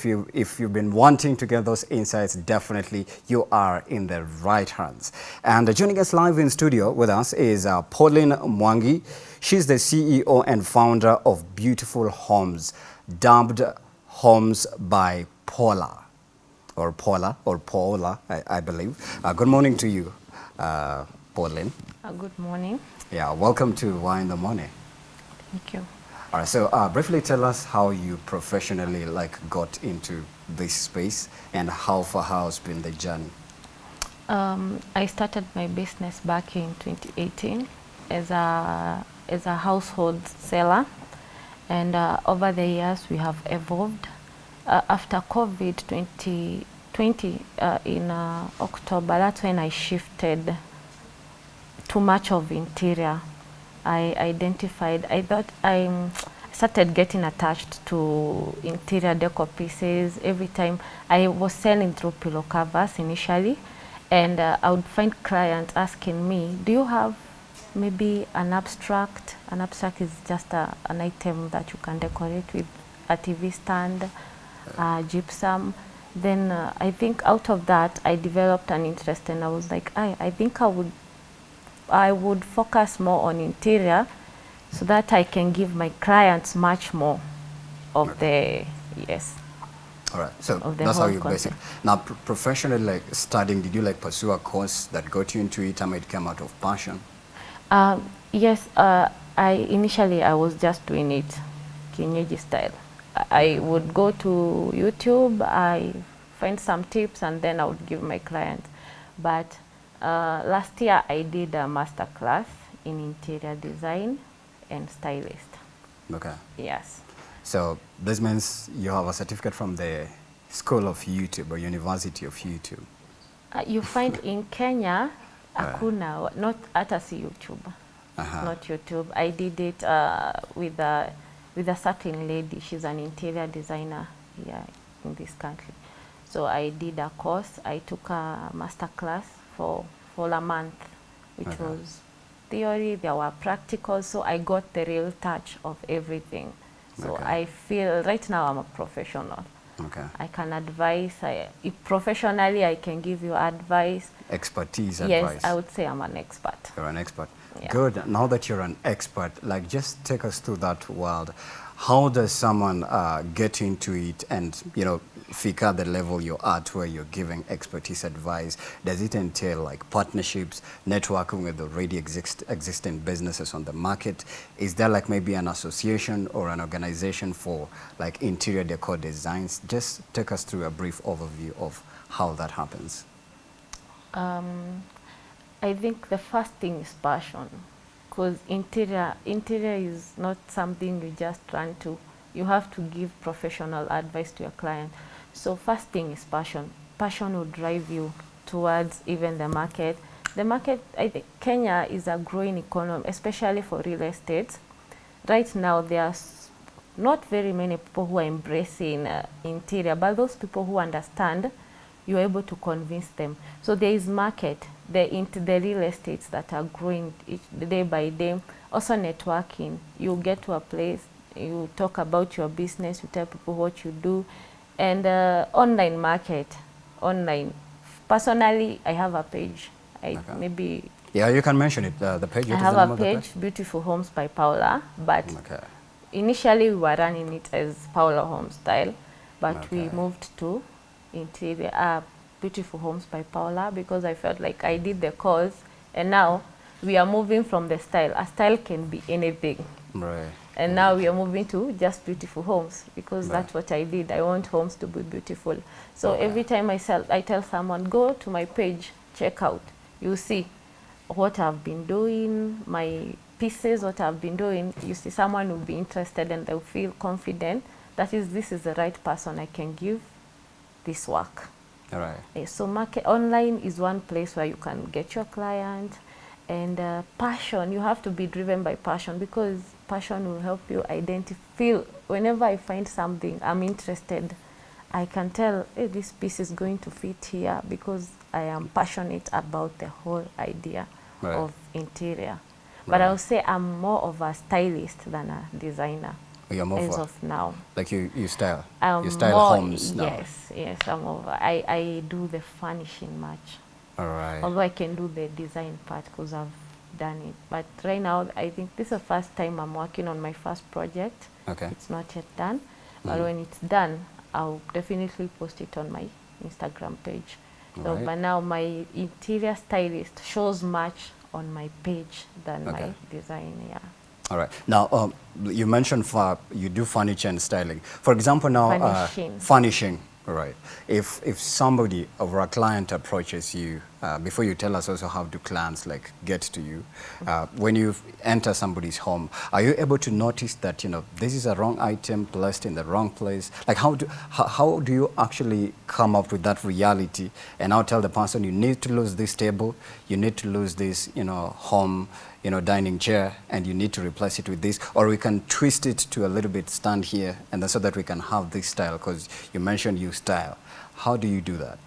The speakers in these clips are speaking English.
if, you, if you've been wanting to get those insights, definitely you are in the right hands. And joining us live in studio with us is uh, Pauline Mwangi. She's the CEO and founder of Beautiful Homes, dubbed Homes by Paula, or Paula, or Paula, I, I believe. Uh, good morning to you, uh, Pauline. Uh, good morning. Yeah, welcome to Why in the Morning. Thank you. All right, so uh, briefly tell us how you professionally like got into this space and how far has been the journey? Um, I started my business back in 2018 as a, as a household seller and uh, over the years we have evolved. Uh, after COVID 2020 uh, in uh, October, that's when I shifted too much of interior I identified, I thought I started getting attached to interior decor pieces every time. I was selling through pillow covers initially and uh, I would find clients asking me, do you have maybe an abstract? An abstract is just a, an item that you can decorate with a TV stand, uh, gypsum. Then uh, I think out of that I developed an interest and I was like, I, I think I would I would focus more on interior so that I can give my clients much more of the, yes. All right, so that's how you basic. Now, pr professionally, like studying, did you like pursue a course that got you into it, or it came out of passion? Um, yes, uh, I initially I was just doing it kienyeji style. I would go to YouTube, I find some tips, and then I would give my clients. But uh, last year I did a master class in interior design and stylist. Okay. Yes. So this means you have a certificate from the School of YouTube or University of YouTube. Uh, you find in Kenya, hakuna, not hata si YouTube, uh -huh. not YouTube. I did it uh, with a with a certain lady. She's an interior designer here in this country. So I did a course. I took a master class for, for a month, which okay. was theory, there were practicals, so I got the real touch of everything. So okay. I feel right now I'm a professional. Okay. I can advise, I, professionally I can give you advice. Expertise yes, advice. Yes, I would say I'm an expert. You're an expert. Yeah. Good. Now that you're an expert, like just take us through that world. How does someone uh, get into it and, you know, figure the level you're at where you're giving expertise advice? Does it entail like partnerships, networking with already exist existing businesses on the market? Is there like maybe an association or an organization for like interior decor designs? Just take us through a brief overview of how that happens. Um, I think the first thing is passion because interior, interior is not something you just run to. You have to give professional advice to your client. So first thing is passion. Passion will drive you towards even the market. The market, I think Kenya is a growing economy, especially for real estate. Right now, there are not very many people who are embracing uh, interior, but those people who understand, you're able to convince them. So there is market the into the real estates that are growing each, day by day. Also networking. You get to a place, you talk about your business, you tell people what you do, and uh, online market, online. Personally, I have a page. I okay. maybe. Yeah, you can mention it. Uh, the page. I have a page, page, Beautiful Homes by Paula, but okay. initially we were running it as Paula Home Style, but okay. we moved to interior. Uh, Beautiful Homes by Paula because I felt like I did the course and now we are moving from the style. A style can be anything. Right. And now we are moving to just beautiful homes because right. that's what I did. I want homes to be beautiful. So okay. every time I, sell, I tell someone, go to my page, check out. You see what I've been doing, my pieces, what I've been doing. You see someone will be interested and they'll feel confident that is this is the right person I can give this work. Right. Uh, so market online is one place where you can get your client and uh, passion. You have to be driven by passion because passion will help you identify. Feel whenever I find something I'm interested, I can tell hey, this piece is going to fit here because I am passionate about the whole idea right. of interior. Right. But I'll say I'm more of a stylist than a designer. You're more as of now. like you, you style, Um, you style more- homes now. Yes, yes, I'm over. I, I do the furnishing much. All right. Although I can do the design part because I've done it. But right now, I think this is the first time I'm working on my first project. Okay. It's not yet done. But Mhm. when it's done, I'll definitely post it on my Instagram page. So, Right. but now my interior stylist shows much on my page than Okay. my design, yeah. All right. Now, um, you mentioned for, you do furniture and styling. For example, now Furnishing. Uh, furnishing. Right. If if somebody or a client approaches you, uh, before you tell us also how do clients like get to you, uh, when you enter somebody's home, are you able to notice that you know this is a wrong item placed in the wrong place? Like how do how, how do you actually come up with that reality and now tell the person you need to lose this table, you need to lose this you know home you know, dining chair and you need to replace it with this, or we can twist it to a little bit stand here and then so that we can have this style because you mentioned you style. How do you do that?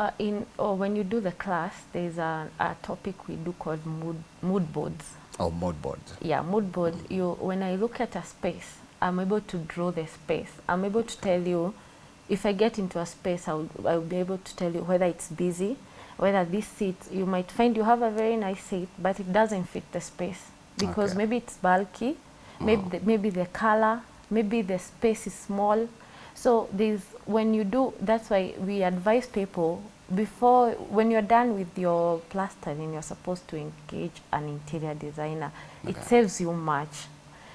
Uh, in or when you do the class, there's a, a topic we do called mood mood boards. Oh, mood boards. Yeah, mood board. You when I look at a space, I'm able to draw the space. I'm able to tell you if I get into a space, I'll I'll be able to tell you whether it's busy, whether this seat you might find you have a very nice seat, but it doesn't fit the space because Okay. maybe it's bulky, maybe the, maybe the color, maybe the space is small. So there's when you do that's why we advise people before when you're done with your plastering you're supposed to engage an interior designer. It saves you much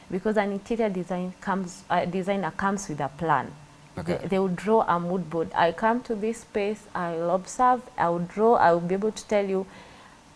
because an interior design comes a designer comes with a plan. Okay. They, they will draw a mood board. I come to this space, I'll observe, I'll draw, I'll be able to tell you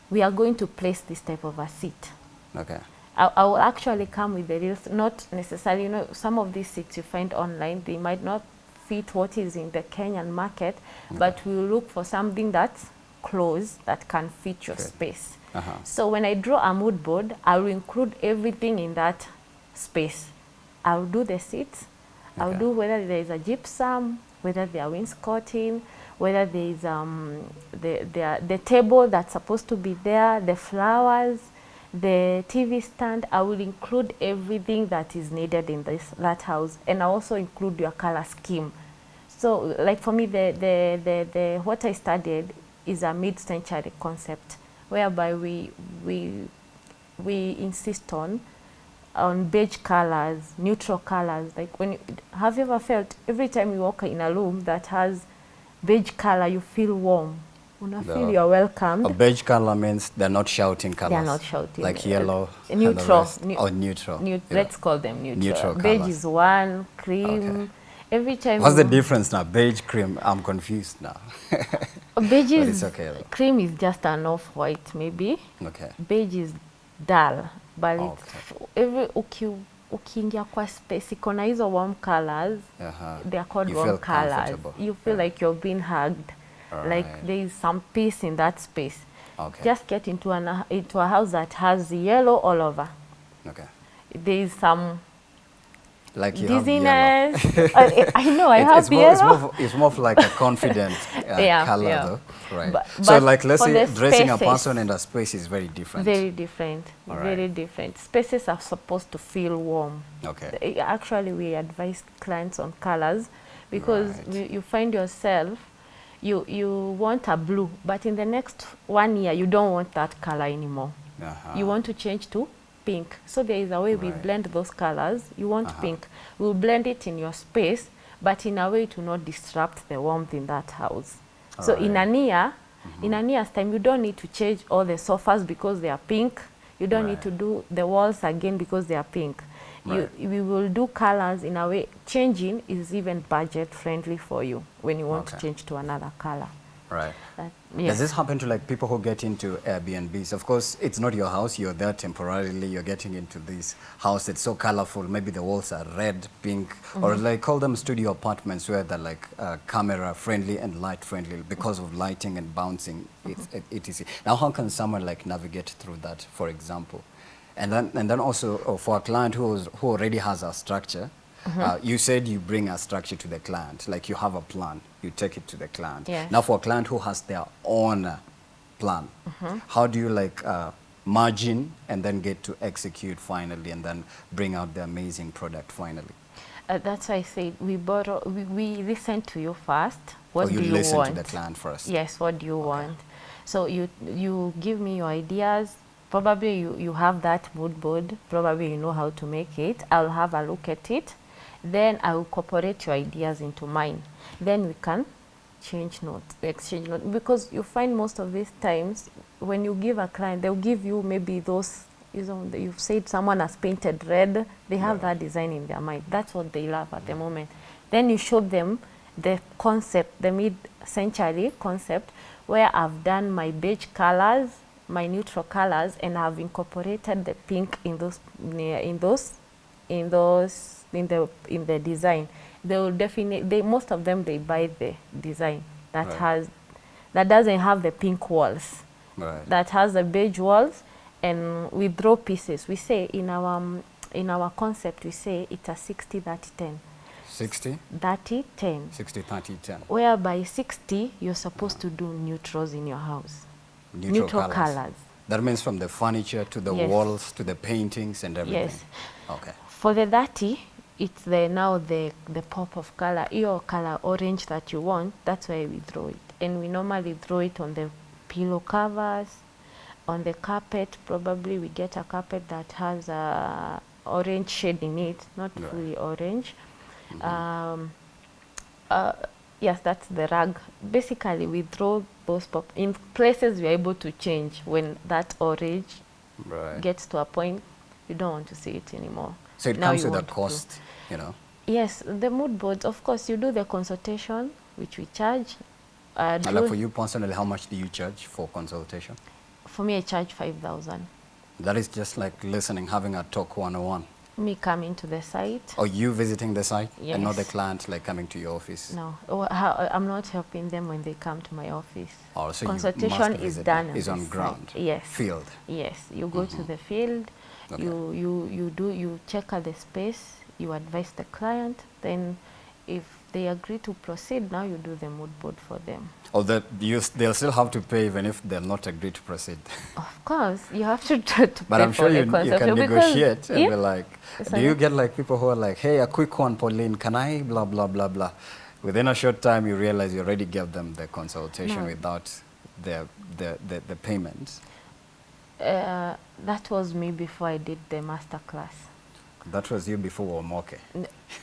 we are going to place this type of a seat. Okay. I, I will actually come with the real, not necessarily, you know, some of these seats you find online, they might not fit what is in the Kenyan market, but we look for something that's close, that can fit your Fit. space. Uh-huh. So when I draw a mood board, I will include everything in that space. I'll do the seats, I'll do whether there is a gypsum, whether there are wainscoting, whether there is um, the, the, the table that's supposed to be there, the flowers, the TV stand. I will include everything that is needed in this that house, and I also include your color scheme. So, like for me, the, the, the, the what I studied is a mid-century concept, whereby we we we insist on on beige colors, neutral colors. Like when you, have you ever felt every time you walk in a room that has beige color, you feel warm. Una feel you're welcomed. A beige color means they're not shouting colors. They are not shouting. Like yellow. neutral. or neutral. neu- yeah. Let's call them neutral. Neutral Beige is one, cream. Okay. Every time. What's the difference now? Beige, cream. I'm confused now. Beige is okay though. cream is just an off-white maybe. okay. Beige is dull, but Okay. it's every uki, ukiingia kwa space iko na hizo warm colors. Uh-huh. They are called You warm colors. You feel Yeah. like you're being hugged. Like Alright. there is some peace in that space. Okay. Just get into an into a house that has yellow all over. okay. There is some Like you have yellow. dizziness. I, I know I It- have it's, more, it's, more, of- it's more of like a confident uh, Yeah, color yeah. though, right? But- so but like let's say dressing a person in a space is very different. Very different. All Very right. different. Spaces are supposed to feel warm. Okay. Eh, Actually, we advise clients on colors because Right. you, you find yourself, you, you want a blue, but in the next one year, you don't want that color anymore. Uh-huh. You want to change to pink. So there is a way right. we blend those colors. You want Uh-huh. pink. We'll blend it in your space, but in a way to not disrupt the warmth in that house. All so right. in a near, mm -hmm. in a year's time, you don't need to change all the sofas because they are pink. You don't right. need to do the walls again because they are pink. Right. You, we will do colors in a way. Changing is even budget friendly for you when you want okay. to change to another color. Right. Does this happen to like people who get into Airbnbs? Of course, it's not your house. You're there temporarily. You're getting into this house that's so colorful. Maybe the walls are red, pink, or Mm-hmm. like call them studio apartments where they're like uh, camera friendly and light friendly because of lighting and bouncing. It's, Mm-hmm. it, etc. Now, how can someone like navigate through that, for example? And then, and then also uh, for a client who, is, who already has a structure, Mm-hmm. uh, you said you bring a structure to the client, like you have a plan, you take it to the client. Yes. Now, for a client who has their own uh, plan, Mm-hmm. how do you like uh, margin and then get to execute finally and then bring out the amazing product finally? Uh, that's why I said we borrow, we, we listen to you first. What or you do you listen want? to the client first? Yes, what do you want? So you you give me your ideas. Probably you, you have that mood board. Probably you know how to make it. I'll have a look at it. Then I will incorporate your ideas into mine. Then we can change notes, exchange notes. Because you find most of these times when you give a client, they'll give you maybe those, you know, you've said someone has painted red. They have Yeah. that design in their mind. That's what they love at the moment. Then you show them the concept, the mid-century concept, where I've done my beige colors, my neutral colors, and I've incorporated the pink in those, in those, in those, in the in the design. They will definitely, they most of them they buy the design that Right. has, that doesn't have the pink walls Right. that has the beige walls and we draw pieces. We say in our um, in our concept we say it's a 60 30 10. 60, 30 10. 60, 30, 10. Whereby 60 you're supposed to do neutrals in your house. Neutral, colours. colors. That means from the furniture to the Yes. walls to the paintings and everything. Yes. Okay. For the 30 it's the now the the pop of color, your color orange that you want, that's why we draw it. And we normally draw it on the pillow covers, on the carpet, probably we get a carpet that has a orange shade in it, not Right. fully orange. Um, uh, yes, that's the rug. Basically, we draw those pop in places we are able to change when that orange Right. gets to a point you don't want to see it anymore. So it Now comes with a want to- cost, you know. Yes, the mood boards, of course, you do the consultation, which we charge. Uh, And like for you personally, how much do you charge for consultation? for me, I charge 5,000. That is just like listening, having a talk one-on-one. Me coming to the site. Or you visiting the site and not the client like coming to your office? No, oh, I'm not helping them when they come to my office. Or so you Consultation is done is on ground. Yes. Field. Yes, you go to the field, Okay. you, you, you do, you check out the space, you advise the client, then if they agree to proceed, now you do the mood board for them. Or that you, they'll still have to pay even if they'll not agree to proceed. Of course, you have to, to, to But I'm sure you, you can negotiate and yeah. be like, Yes, do you get like people who are like, hey, a quick one, Pauline, can I blah, blah, blah, blah. Within a short time, you realize you already gave them the consultation No. without the, the, the, the payment. Uh, that was me before I did the master class. That was you before Omoke.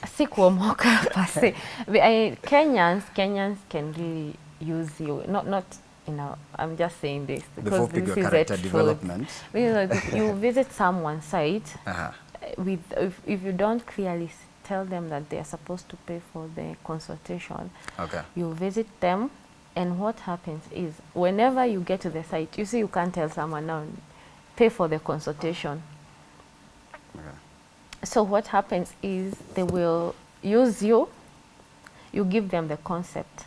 Sikuomoka per se. I, Kenyans, Kenyans can really use you. Not, not, you know, I'm just saying this because this is character a development. Because you visit someone's site uh, with, if, if you don't clearly tell them that they are supposed to pay for the consultation, Okay. you visit them and what happens is whenever you get to the site, you see you can't tell someone now, pay for the consultation. okay. So what happens is they will use you, you give them the concept.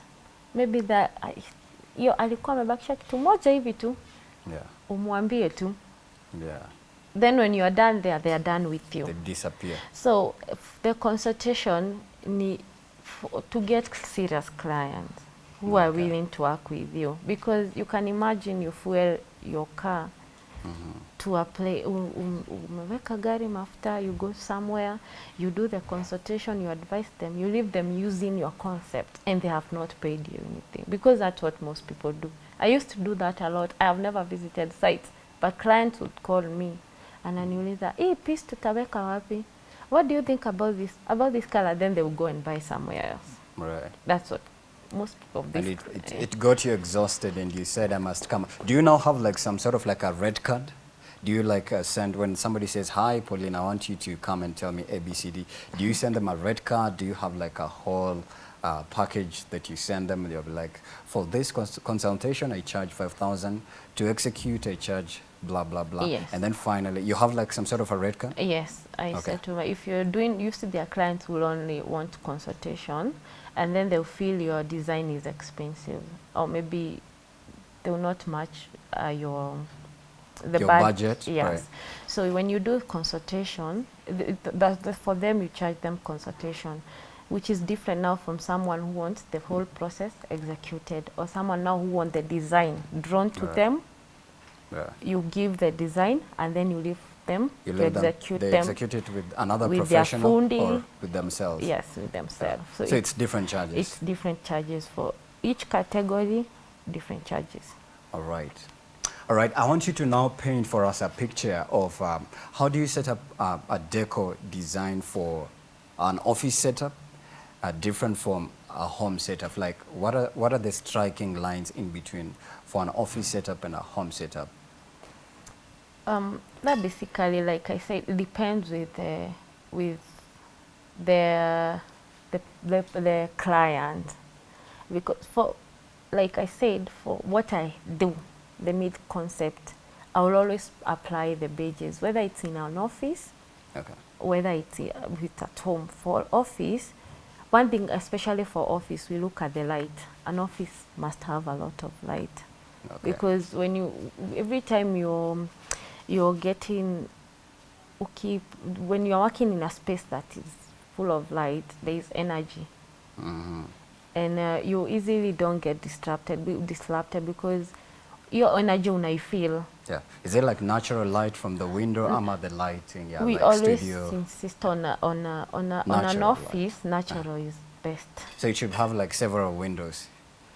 Maybe that hiyo alikuwa amebakisha kitu moja hivi tu, Yeah. umwambie tu. Yeah. Then when you are done there, they are done with you. They disappear. So the consultation ni for, to get serious clients who okay. are willing to work with you because you can imagine you fuel your car to a play, um, umeweka gari mafuta you go somewhere you do the consultation you advise them you leave them using your concept and they have not paid you anything. Because that's what most people do. I used to do that a lot. I have never visited sites but clients would call me ananiuliza hii piece tutaweka wapi? What do you think about this about this color then they will go and buy somewhere else. Right. that's what most of And this it, it, it got you exhausted and you said, I must come. Do you now have like some sort of like a red card? Do you like uh, send, when somebody says, hi, Pauline, I want you to come and tell me ABCD, do you send them a red card? Do you have like a whole uh, package that you send them? They'll be like, for this cons consultation, I charge 5,000. To execute, I charge blah, blah, blah. Yes. And then finally, you have like some sort of a red card? Yes, I Okay. said to my, if you're doing, you see their clients will only want consultation and then they'll feel your design is expensive or maybe they will not match uh, your, the Your bud- budget, Yes. right. So when you do consultation, th th that, that for them you charge them consultation, which is different now from someone who wants the whole process executed or someone now who wants the design drawn to Right. them Yeah. You give the design and then you leave them You to let them, they them. execute it with another with professional funding. or with themselves. Yes, with themselves. So, So, it's different charges. it's different charges for each category, different charges. All right. All right. I want you to now paint for us a picture of um, how do you set up uh, a deco design for an office setup, uh, different from a home setup. Like, what are what are the striking lines in between for an office setup and a home setup? Um, that basically, like I said, it depends with the with the the the, the client because for like I said, for what I do, the mid concept, I will always apply the beiges, whether it's in an office, Okay. whether it's uh, with at home. For office, one thing especially for office, we look at the light. An office must have a lot of light Okay. because when you every time you're you're getting okay when you're working in a space that is full of light there is energy Mhm. and uh, you easily don't get distracted be- disrupted because your energy when I feel Yeah. Is it like natural light from the window? Am the lighting? Yeah, we like always studio. insist on a, on a, on, a, on an Natural light. office natural is best So you should have like several windows,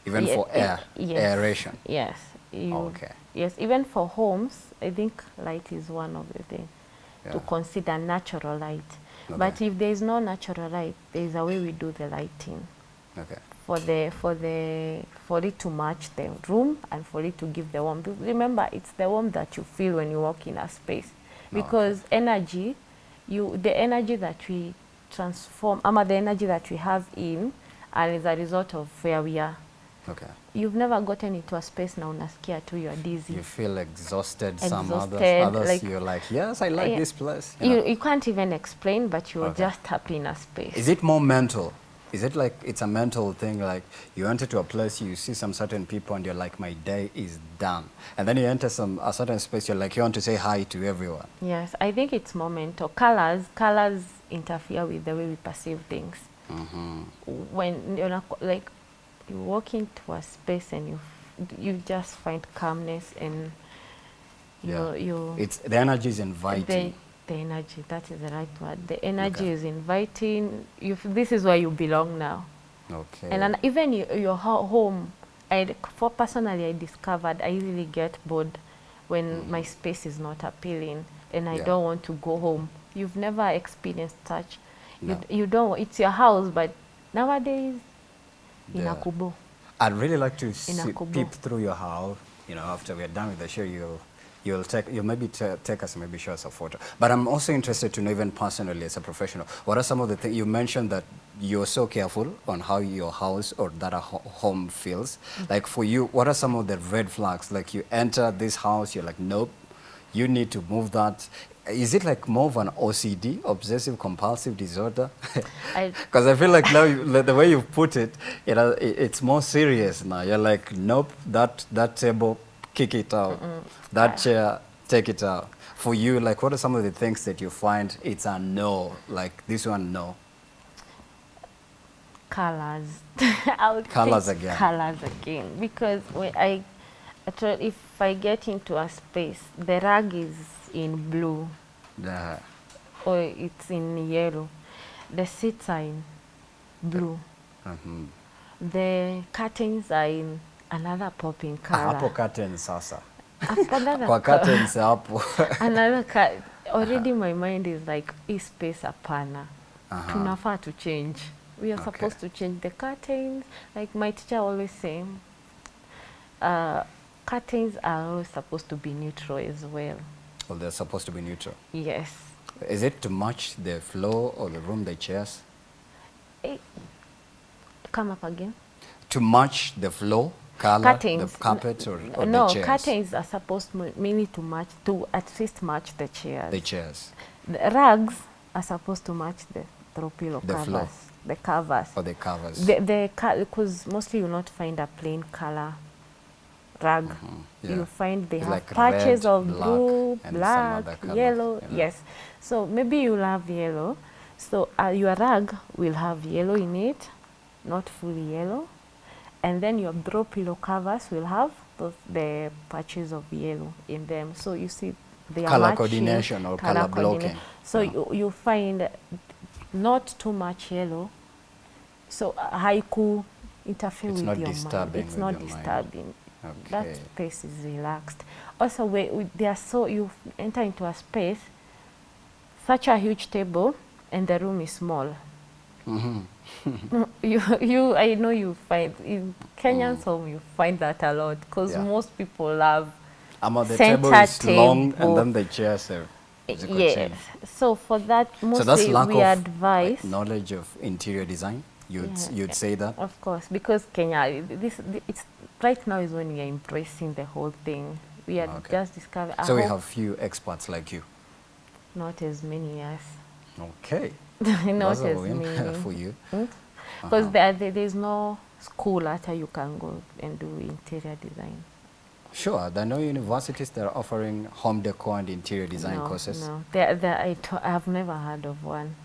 even Ye- for air, yes. aeration. yes you, Okay. Yes even for homes i think light is one of the things yeah. to consider natural light. Okay. But if there is no natural light, there is a way we do the lighting Okay. for the for the for it to match the room and for it to give the warmth. Remember, it's the warmth that you feel when you walk in a space, no, because energy, you the energy that we transform, ama the energy that we have in, and is a result of where we are. Okay. You've never gotten into a space now unasikia tu you're dizzy. You feel exhausted, some others, others like- you're like, yes, I like Yeah. this place. You, know. you can't even explain, but you're Okay. just happy in a space. Is it more mental? Is it like it's a mental thing? Like you enter to a place, you see some certain people, and you're like, my day is done. And then you enter some a certain space, you're like, you want to say hi to everyone. Yes, I think it's more mental. Colors, colors interfere with the way we perceive things. hmm When you're not, like you walk into a space and you you just find calmness and you Yeah. you It's the energy is inviting. the energy that is the right word. The energy Okay. is inviting. You f- this is where you belong now. Okay. And then even your, your home, I for personally, I discovered I easily get bored when mm-hmm. my space is not appealing and I Yeah. don't want to go home. You've never experienced such. You, No. d- you don't. It's your house, but nowadays. Inakubo. I'd really like to see, peep through your house. You know, after we're done with the show, you'll you'll take you'll maybe ta- take us maybe show us a photo. But I'm also interested to know, even personally as a professional, what are some of the things you mentioned that you're so careful on how your house or that a ho home feels. Mm-hmm. Like for you, what are some of the red flags? Like you enter this house, you're like, nope, you need to move that. Is it like more of an OCD, obsessive compulsive disorder? Because I feel like now you, the way you put it, you know, it, it's more serious now. You're like, nope, that that table, kick it out. That Yeah. chair, take it out. For you, like, what are some of the things that you find it's a no? Like this one, no. colors. I Colours again. Colors again, because when I, actually, if I get into a space, the rug is in blue. da. or it's in yellow. The seats are in blue. Mhm. The curtains are in another popping color. Hapo curtains sasa. another Kwa curtains hapo. another already my mind is like hii space hapana. -huh. Tunafaa to change. We are Okay. supposed to change the curtains. Like my teacher always say, uh, curtains are always supposed to be neutral as well. Well, they're supposed to be neutral. Yes. Is it to match the floor or the room, the chairs? Eh, come up again. To match the floor, color, curtains. the carpet, or, or no, the chairs? curtains are supposed mainly to match to at least match the chairs. The chairs. The rugs are supposed to match the throw pillow The covers, floor. the covers. Or the covers. The the because mostly you'll not find a plain color rug. Mhm, yeah. You find they It's have like patches red, of black, blue, black, yellow. you know. Yes. So maybe you'll have yellow. So uh, your rug will have yellow in it, not fully yellow, and then your throw pillow covers will have those, the patches of yellow in them. So you see they are Color matching, coordination or color coordina- blocking. So Yeah. you, you find not too much yellow, so uh, haiku interfere It's with your disturbing mind. It's with not disturbing. mind. Disturbing. That space is relaxed. Also, we, we, they are so you enter into a space, such a huge table, and the room is small. Mhm. you, you, I know you find in Kenyans home you find that a lot because Mm. Yeah. most people love Ama the Center table is long and then the chairs are yes. chini. So for that, So that's lack mostly we of advise. like, knowledge of interior design. You'd Yeah, you'd say that. Of course, because Kenya, this it's right now is when we are embracing the whole thing. We are Okay. just discovering. So we have few experts like you. not as many, yes, Okay. not That's as many. for you. Because Uh-huh. there, there, there's no school after you can go and do interior design. Sure, there are no universities that are offering home decor and interior design no, courses. No, there, there, I I have never heard of one.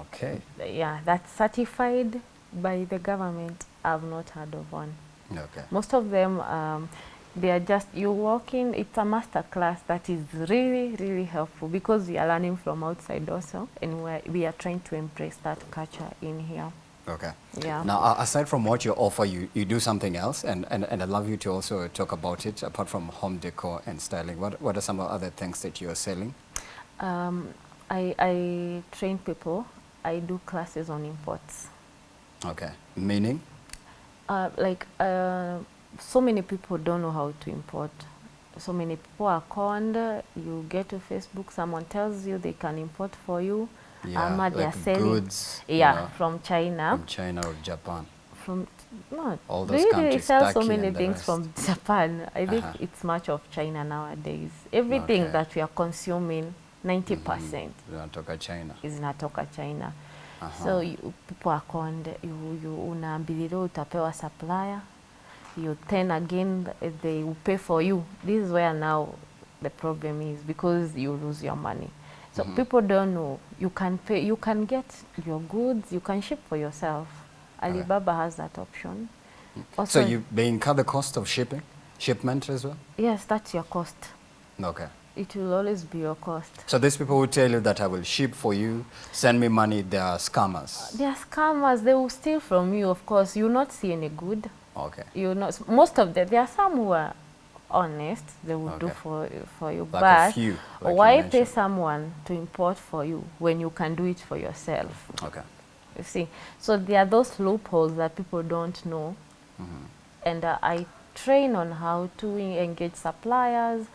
Okay. Yeah, that's certified by the government. I've not heard of one. Okay. Most of them, um, they are just, you walk in, it's a master class that is really, really helpful because we are learning from outside also and we're, we are trying to embrace that culture in here. Okay. Yeah. Now, aside from what you offer, you, you do something else, and, and, and I'd love you to also talk about it, apart from home decor and styling. What, what are some of other things that you're selling? Um, I, I train people. I do classes on imports. Okay. Meaning? Uh, like, uh, so many people don't know how to import. So many people are conned. You get to Facebook, someone tells you they can import for you. Yeah, Ama they are like selling. goods, you Yeah, know, from China. From China or Japan. From no, All those really they countries, sell so many things from Japan. I think Uh-huh. it's much of China nowadays. Everything Okay. that we are consuming, 90% percent Zinatoka China. zinatoka China. Aha. So you, people are conned, you, you unaambiliwa utapewa supplier, you then again they will pay for you. This is where now the problem is because you lose your money. So mm -hmm. people don't know you can pay, you can get your goods, you can ship for yourself. Alibaba okay. has that option. Also, So you they incur the cost of shipping, shipment as well? yes, that's your cost. Okay. It will always be your cost. So these people will tell you that I will ship for you, send me money, they are scammers. They are scammers. They will steal from you. Of course, you will not see any good. Okay. you know s- most of them there are some who are honest they will do for for you Like a but few, like you why pay someone to import for you when you can do it for yourself Okay. you see so there are those loopholes that people don't know Mm-hmm. and uh, i train on how to engage suppliers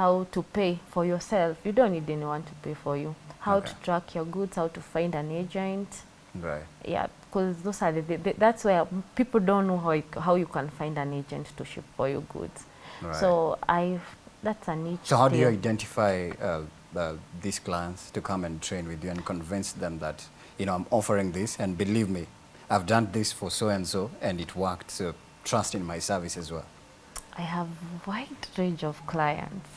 how to pay for yourself you don't need anyone to pay for you how Okay. to track your goods how to find an agent Right. yeah, because those are the, the, the- that's where people don't know how you, how you can find an agent to ship for your goods. Right. So I that's a niche. So how do you identify uh, uh, these clients to come and train with you and convince them that, you know, I'm offering this and believe me, I've done this for so and so and it worked, so trust in my service as well. I have wide range of clients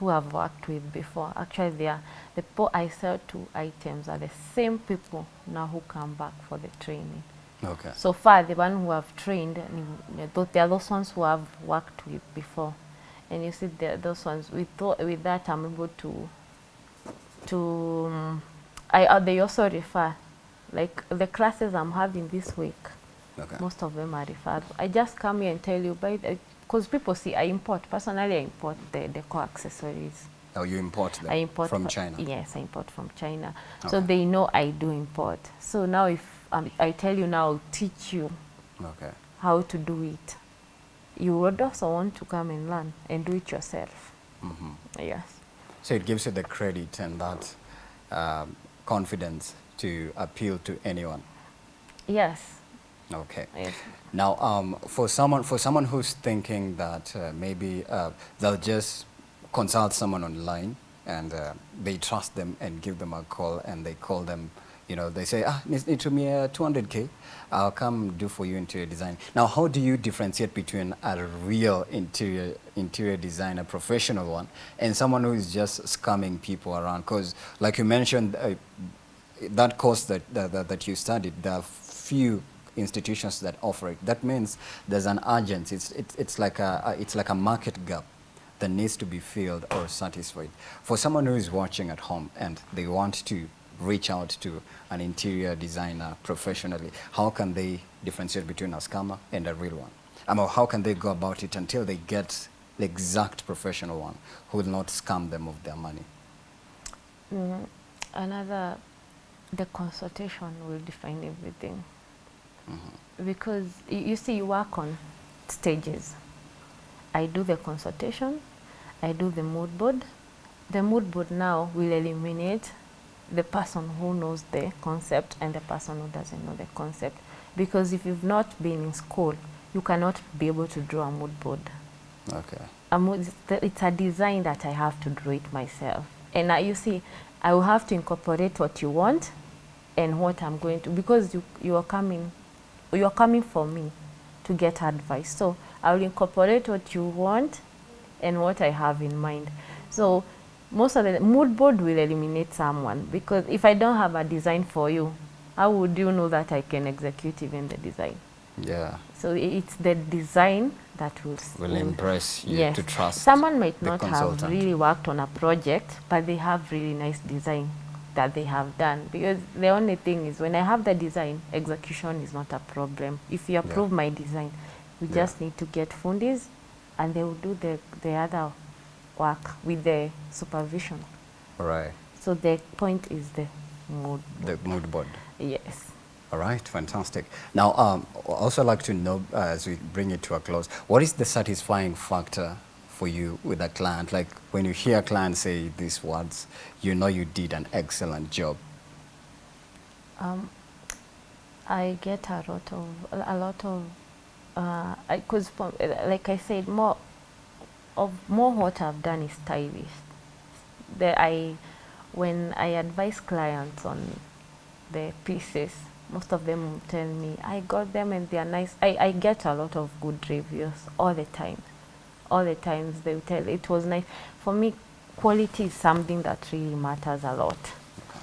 who I've worked with before. Actually, they are the people I sell two items are the same people now who come back for the training. Okay. So far, the one who have trained, they are those ones who I've worked with before. And you see, those ones, with, with that, I'm able to, to um, I, uh, they also refer, like the classes I'm having this week, Okay. most of them are referred. I just come here and tell you, because people see, I import, personally, I import the, the core accessories. Oh, you import them I import from fro- China? Yes, I import from China. So they know I do import. So now if um, I tell you now, I'll teach you Okay. how to do it. You would also want to come and learn and do it yourself. Mhm. Yes. So it gives you the credit and that um, confidence to appeal to anyone. Yes. Okay. yes. Now, um, for someone for someone who's thinking that uh, maybe uh, they'll just consult someone online and uh, they trust them and give them a call and they call them, you know, they say, ah, need, need to me uh, 200k, I'll come do for you interior design. Now, how do you differentiate between a real interior interior designer, professional one, and someone who is just scamming people around? Because, like you mentioned, uh, that course that, that, that- that you studied, there are few institutions that offer it. That means there's an urgency. It's, it's, it's, like a, it's like a market gap that needs to be filled or satisfied. For someone who is watching at home and they want to reach out to an interior designer professionally, how can they differentiate between a scammer and a real one? I mean, how can they go about it until they get the exact professional one who will not scam them of their money? Mm, another, the consultation will define everything. Mm -hmm. Because you see, you work on stages. I do the consultation, I do the mood board. The mood board now will eliminate the person who knows the concept and the person who doesn't know the concept. Because if you've not been in school, you cannot be able to draw a mood board. Okay. A mood, it's a design that I have to draw it myself. And uh, you see, I will have to incorporate what you want and what I'm going to, because you, you are coming, you are coming for me to get advice. So I will incorporate what you want and what I have in mind. So most of the mood board will eliminate someone because if I don't have a design for you, how would you know that I can execute even the design? Yeah. So it's the design that will will impress you yes. to trust. Someone might not have really worked on a project, but they have really nice design that they have done because the only thing is when I have the design, execution is not a problem. If you approve yeah. my design, we yeah. just need to get fundis and they will do the, the other work with the supervision. Right. So the point is the mood The mood board. Yes. All right, fantastic. Now, um, also like to know, uh, as we bring it to a close, what is the satisfying factor for you with a client? Like when you hear a client say these words, you know you did an excellent job. Um, I get a lot of, a lot of because uh, like I said, more of more what I've done is stylist. The, I, when I advise clients on the pieces, most of them tell me, I got them and they are nice. I, I get a lot of good reviews all the time. All the times they tell it was nice. For me, quality is something that really matters a lot.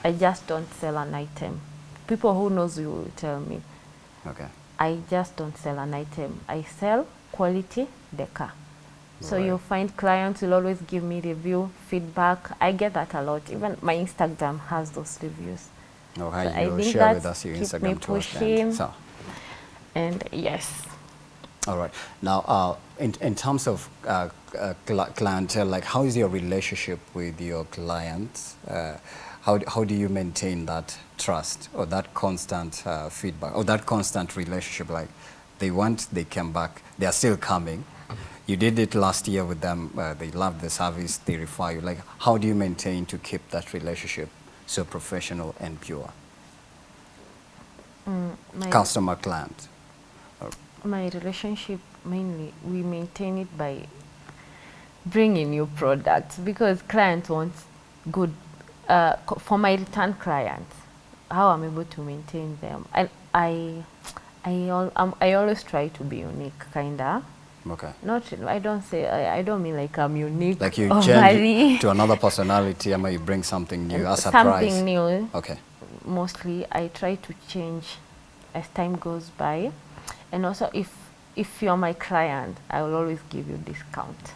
I just don't sell an item. People who knows you will tell me. Okay. I just don't sell an item. I sell quality decor. So right. you'll find clients will always give me review, feedback. I get that a lot. Even my Instagram has those reviews. Oh, hi, so you share with us your Instagram me pushing, so. And yes. All right. Now, uh, in, in terms of uh, uh, clientele, like how is your relationship with your clients? Uh, how, how do you maintain that trust or that constant uh, feedback or that constant relationship? Like they want, they came back, they are still coming. You did it last year with them, uh, they loved the service, they refer you. Like how do you maintain to keep that relationship so professional and pure? Mm, Customer client. My relationship mainly, we maintain it by bringing new products because clients want good uh, for my return clients, how I'm able to maintain them. And I, I, I, um, I always try to be unique, kinda. Okay. Not, I don't say, I, I don't mean like I'm unique. Like you change to another personality, or you bring something new, as a surprise. Something new. Okay. Mostly, I try to change as time goes by. And also, if, if you're my client, I will always give you discount.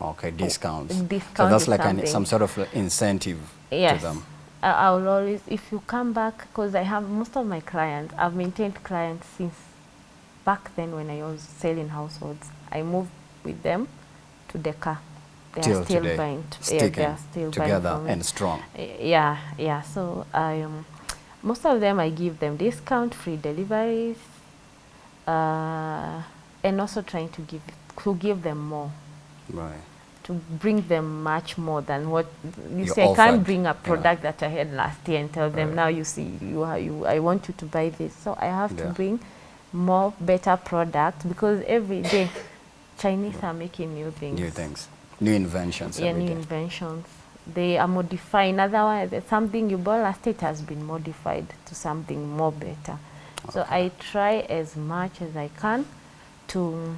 Okay, discounts. Discount so that's like an, some sort of incentive yes. to them. I will always, if you come back, because I have most of my clients, I've maintained clients since back then when I was selling households. I moved with them to decor. They Till are still today. buying. Yeah, they are still together and strong. Yeah, yeah. So I, um, most of them I give them discount, free deliveries, uh, and also trying to give to give them more. Right to bring them much more than what you, you say. I can't bring a product yeah. that I had last year and tell them right. now you see you, you I want you to buy this. So I have yeah. to bring more better product because every day Chinese are making new things. New things, new inventions. Yeah, new day. inventions. They are modifying. Otherwise, something you bought last year has been modified to something more better. Okay. So I try as much as I can to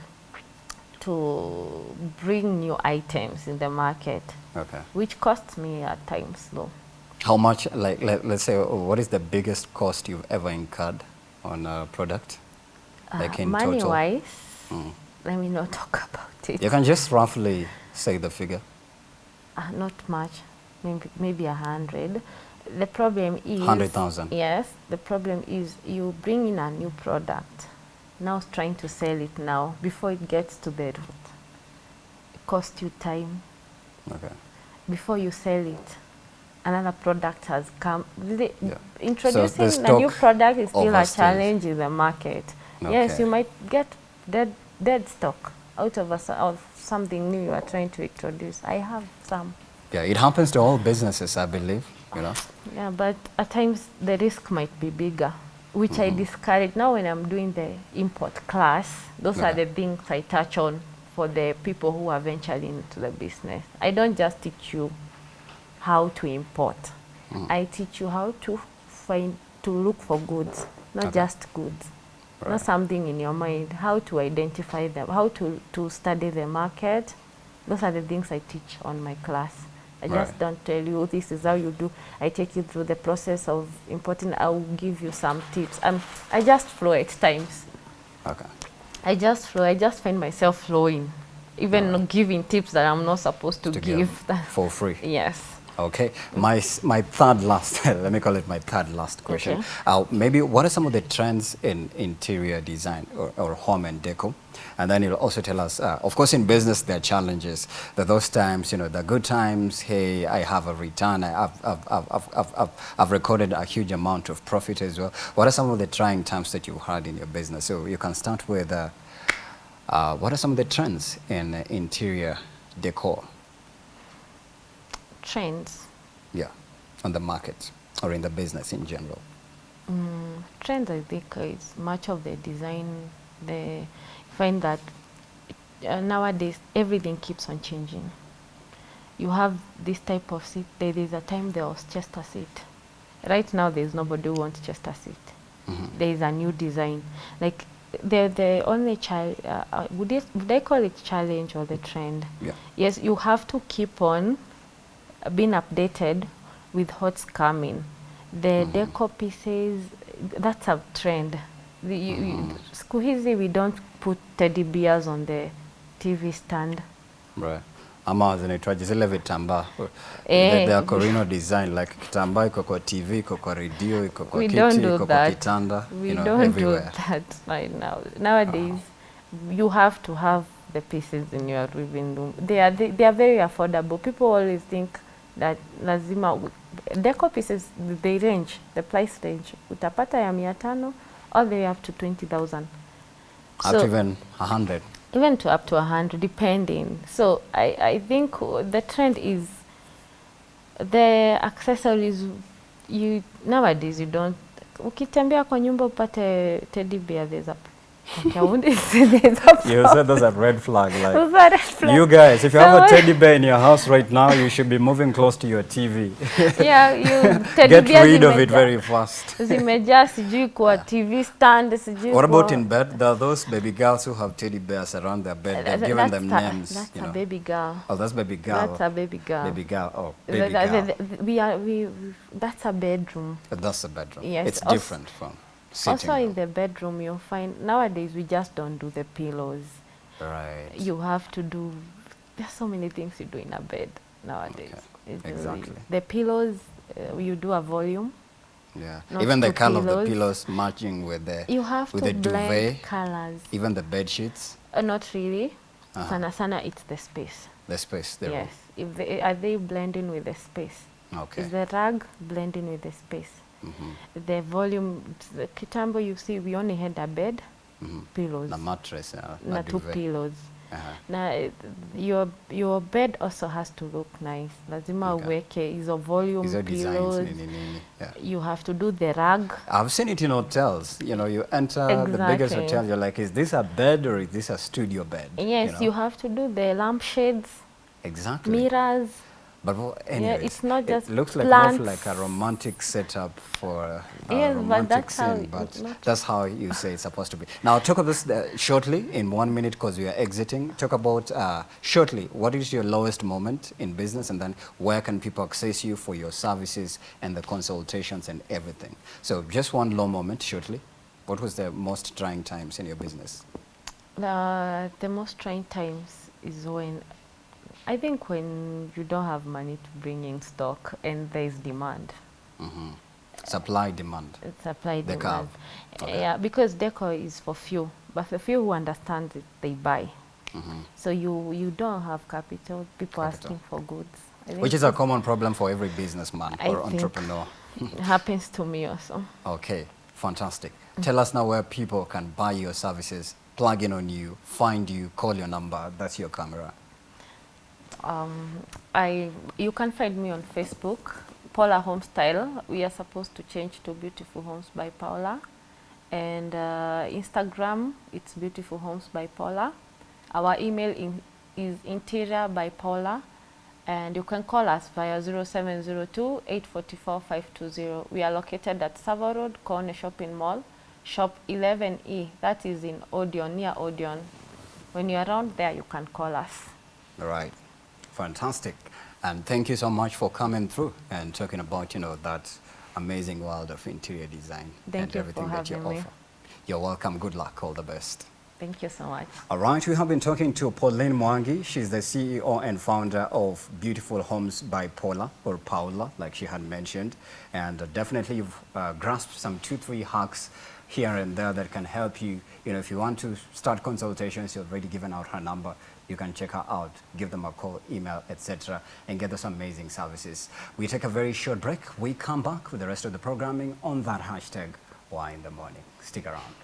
to bring new items in the market, okay. which costs me at times though. How much, like, let, us say, what is the biggest cost you've ever incurred on a product? Uh, Like in money total? wise, Mm. let me not talk about it. You can just roughly say the figure. Uh, not much, maybe maybe a hundred. The problem is 100,000. Yes, the problem is you bring in a new product, now trying to sell it now before it gets to root. It costs you time Okay. before you sell it. Another product has come. The, Yeah. Introducing the a new product is still a challenge in the market. Yes, you might get dead dead stock out of, a, of something new you are trying to introduce. I have some. Yeah, it happens to all businesses, I believe, you know. Yeah, but at times the risk might be bigger, which I Mhm. discourage. Now when I'm doing the import class, those are the things I touch on for the people who are venturing into the business. I don't just teach you how to import. Mm. I teach you how to find, to look for goods, not Okay. just goods. Right. Not something in your mind, how to identify them, how to, to study the market. Those are the things I teach on my class. I just Right. don't tell you this is how you do. I take you through the process of importing. I will give you some tips. Um, I just flow at times. Okay. I just flow. I just find myself flowing, even Alright. giving tips that I'm not supposed to, To give. give for free. yes. Okay, my my third last, let me call it my third last question. Okay. Uh, maybe what are some of the trends in interior design or, or home and decor? And then you'll also tell us, uh, of course, in business there are challenges. That those times, you know, the good times. Hey, I have a return. I, I've, I've, I've, I've, I've, I've, I've recorded a huge amount of profit as well. What are some of the trying times that you've had in your business? So you can start with. Uh, uh, what are some of the trends in uh, interior decor? Trends. Yeah, on the market or in the business in general. Mm, trends, I think, is much of the design. The find that uh, nowadays everything keeps on changing. You have this type of seat. There is a time there was Chester seat. Right now, there is nobody who wants Chester seat. Mhm. There is a new design. Like the the only child. Uh, uh, would it would I call it challenge or the trend? Yeah. Yes, you have to keep on being updated with what's coming. The mm -hmm. deco pieces, that's a trend. The, you, mm -hmm. siku hizi we don't put teddy bears on the TV stand. Right. Ama zinaitwaje zile vitambaa Eh. They- are Corino design like kitambaa iko kwa TV iko kwa radio iko kwa we kiti do iko kwa kitanda we you know, don't everywhere. do that right now. Nowadays, you have to have the pieces in your living room. They are they, they are very affordable. People always think that lazima deco pieces they range the price range utapata ya mia tano all the way up to 20,000. Up to even a hundred. even to up to 100 depending so I, I think the trend is the accessories you nowadays you don't ukitembea kwa nyumba upate teddy bear there's a okay, I wouldn't say there's a You said that's a red flag. Like Those are red flags. you guys, if you have a teddy bear in your house right now, you should be moving close to your TV. yeah, you teddy Get bears rid of it very fast. zimejaa sijui kwa TV stand sijui What about in bed? There are those baby girls who have teddy bears around their bed. They've Th- given that's them a, names. That's you a baby girl. Oh, that's baby girl. That's a baby girl. Baby girl. Oh, baby girl. the- the- we are we, we that's a bedroom. That's a bedroom. Yes, It's also- different from Also in the bedroom, you'll find nowadays we just don't do the pillows. Right. You have to do. There's so many things you do in a bed nowadays. Okay, really- exactly. the pillows, uh, you do a volume. Yeah. not Even the color of the pillows. pillows matching with the You have with to the blend duvet, colors. even the bed sheets, Uh, not really. Uh-huh. Sana sana, it's the space. the space there. yes. If they, are they blending with the space? Okay. Is the rug blending with the space? Mhm, The volume, the kitambo you see, we only had a bed, mm -hmm. pillows, Na mattress, uh, na na two pillows. Uh-huh. na eh, your your bed also has to look nice lazima Okay. uweke hizo volume Hizo pillows nini nini. Yeah. you have to do the rug I've seen it in hotels. You know, you enter exactly. the biggest hotel, you're like, is this a bed or is this a studio bed? yes you, know? you have to do the lampshades Exactly. mirrors But well, anyways, it's not just it looks like more like a romantic setup for a Yes, but romantic that's scene, it- but not- that's how you say it's supposed to be. Now, talk about this uh, shortly in one minute because we are exiting. Talk about uh, shortly what is your lowest moment in business, and then where can people access you for your services and the consultations and everything. So, just one low moment shortly. What was the most trying times in your business? Uh, the most trying times is when, I think when you don't have money to bring in stock and there is demand. hmm Supply demand. Supply The demand. curve. Okay. Yeah, because decor is for few, but for few who understand it, they buy. hmm So you you don't have capital. People Capital. asking for goods. Which is a common problem for every businessman I or entrepreneur. it happens to me also. Okay, fantastic. Tell us now where people can buy your services, plug in on you, find you, call your number. That's your camera. Um, I you can find me on Facebook, Paula Homestyle. We are supposed to change to Beautiful Homes by Paula, and uh, Instagram it's Beautiful Homes by Paula. Our email in, is interior by Paula, and you can call us via 0702 844 520. We are located at Savo Road, Corner Shopping Mall, shop 11E. That is in Odeon, near Odeon. When you're around there, you can call us. All right, fantastic. And thank you so much for coming through and talking about, you know, that amazing world of interior design Thank and you everything that you me. offer. You're welcome. Good luck. All the best. Thank you so much. All right, we have been talking to Pauline Mwangi. She's the CEO and founder of Beautiful Homes by Paula, or Paula, like she had mentioned. And uh, definitely you've uh, grasped some two, three hacks here and there that can help you. You know, if you want to start consultations, you've already given out her number. You can check her out, give them a call, email, etc., and get those amazing services. We take a very short break. We come back with the rest of the programming on that hashtag, Why in the Morning. Stick around.